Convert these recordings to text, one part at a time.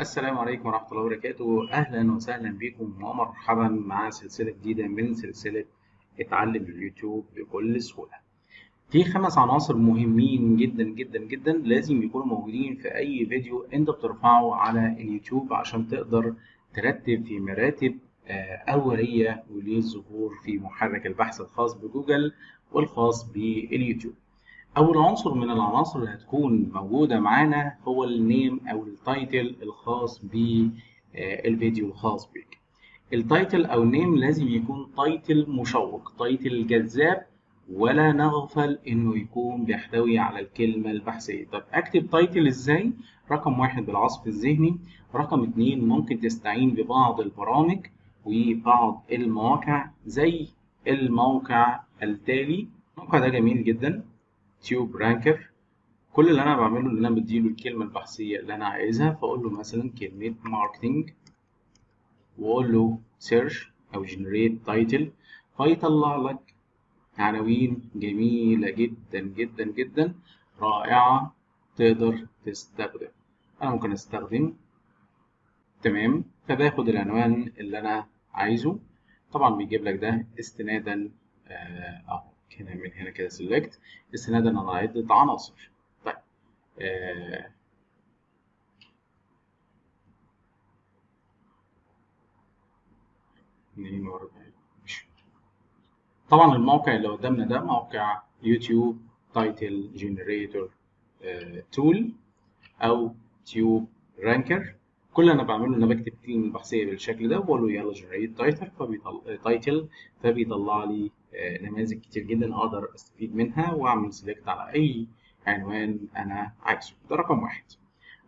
السلام عليكم ورحمة الله وبركاته. أهلا وسهلا بكم ومرحبا مع سلسلة جديدة من سلسلة اتعلم اليوتيوب بكل سهولة. في خمس عناصر مهمين جدا جدا جدا لازم يكونوا موجودين في أي فيديو أنت بترفعه على اليوتيوب عشان تقدر ترتب في مراتب أولية وللظهور في محرك البحث الخاص بجوجل والخاص باليوتيوب. أول عنصر من العناصر اللي هتكون موجودة معانا هو ال name أو ال title الخاص بالفيديو الخاص بك. ال title أو ال name لازم يكون title مشوق، title جذاب ولا نغفل إنه يكون بيحتوي على الكلمة البحثية. طب أكتب title إزاي؟ رقم واحد بالعصف الذهني، رقم اتنين ممكن تستعين ببعض البرامج وبعض المواقع زي الموقع التالي. الموقع ده جميل جدا Tube Ranker. كل اللي أنا بعمله إن أنا بديله الكلمة البحثية اللي أنا عايزها فأقول له مثلا كلمة marketing وأقول له search أو generate title فيطلع لك عناوين جميلة جدا جدا جدا رائعة تقدر تستخدم. أنا ممكن أستخدم. تمام. فباخد العنوان اللي أنا عايزه. طبعا بيجيب لك ده استنادا أهو. هنا من هنا كده select استنادا على عدة عناصر. طيب. آه. طبعا الموقع اللي قدامنا ده موقع YouTube title generator tool أو Tube Ranker كل اللي أنا بعمله إن أنا بكتب الكلمة البحثيه بالشكل ده وبقول له يلا generate title فبيطلع title فبيطلع لي نماذج كتير جدا أقدر أستفيد منها وأعمل select على أي عنوان أنا عايزه. ده رقم واحد.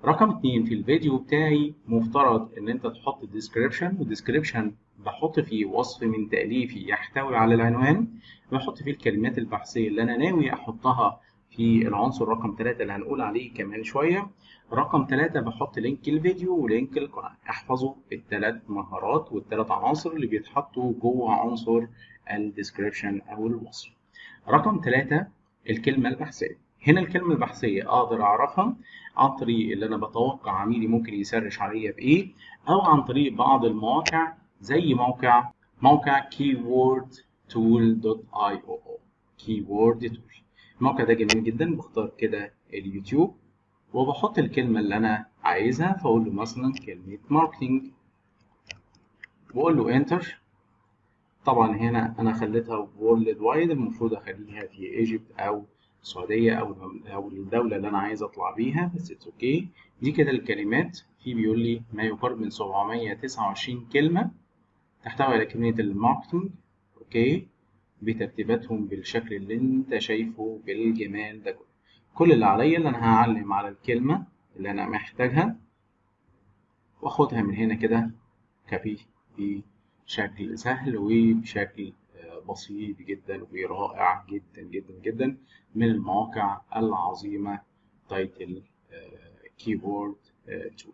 رقم اتنين في الفيديو بتاعي مفترض إن أنت تحط ال description وال description بحط فيه وصف من تأليفي يحتوي على العنوان بحط فيه الكلمات البحثية اللي أنا ناوي أحطها في العنصر رقم ثلاثة اللي هنقول عليه كمان شوية. رقم ثلاثة بحط link الفيديو و link القناة. احفظوا الثلاث مهارات والثلاث عناصر اللي بيتحطوا جوه عنصر ال description أو الوصف. رقم ثلاثة الكلمة البحثية. هنا الكلمة البحثية أقدر أعرفها عن طريق اللي أنا بتوقع عميلي ممكن ي search عليا بإيه أو عن طريق بعض المواقع زي موقع موقع keywordtool.io keyword tool. الموقع ده جميل جدا بختار كده اليوتيوب. وبحط الكلمة اللي أنا عايزها فأقول له مثلا كلمة marketing وأقول له enter طبعا هنا أنا خليتها worldwide المفروض أخليها في Egypt أو السعودية أو أو الدولة اللي أنا عايز أطلع بيها بس it's okay دي كده الكلمات. في بيقول لي ما يقارب من 729 كلمة تحتوي على كلمة ال marketing okay بترتيباتهم بالشكل اللي أنت شايفه بالجمال ده كله. كل اللي عليا اللي أنا هعلم على الكلمة اللي أنا محتاجها واخدها من هنا كده copy بشكل سهل وبشكل بسيط جدا ورائع جدا جدا جدا من المواقع العظيمة title keyword tool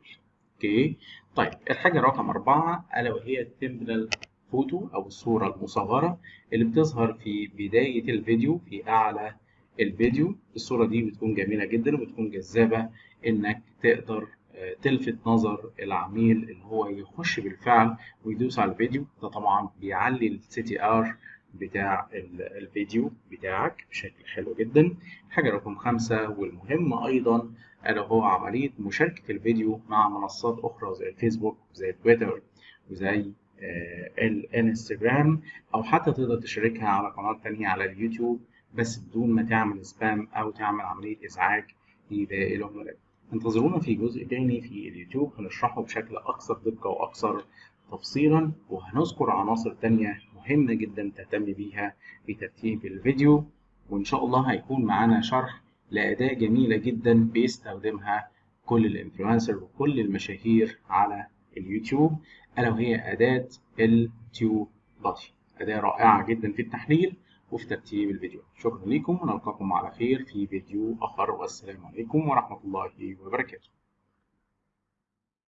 okay؟ طيب الحاجة رقم أربعة ألا وهي ال thumbnail photo أو الصورة المصغرة اللي بتظهر في بداية الفيديو في أعلى الفيديو. الصورة دي بتكون جميلة جدا وبتكون جذابة إنك تقدر تلفت نظر العميل اللي هو يخش بالفعل ويدوس على الفيديو. ده طبعا بيعلي ال CTR بتاع الفيديو بتاعك بشكل حلو جدا. حاجة رقم خمسة والمهم أيضا ألا هو عملية مشاركة الفيديو مع منصات أخرى زي الفيسبوك زي تويتر وزي الانستجرام أو حتى تقدر تشاركها على قناة تانية على اليوتيوب بس بدون ما تعمل سبام أو تعمل عملية إزعاج لباقي العملاء. انتظرونا في جزء تاني في اليوتيوب هنشرحه بشكل أكثر دقة وأكثر تفصيلا وهنذكر عناصر تانية مهمة جدا تهتم بيها في ترتيب الفيديو. وإن شاء الله هيكون معانا شرح لأداة جميلة جدا بيستخدمها كل ال influencer وكل المشاهير على اليوتيوب ألا وهي أداة ال TubeBuddy أداة رائعة جدا في التحليل وفي ترتيب الفيديو. شكرا لكم ونلقاكم على خير في فيديو آخر والسلام عليكم ورحمة الله وبركاته.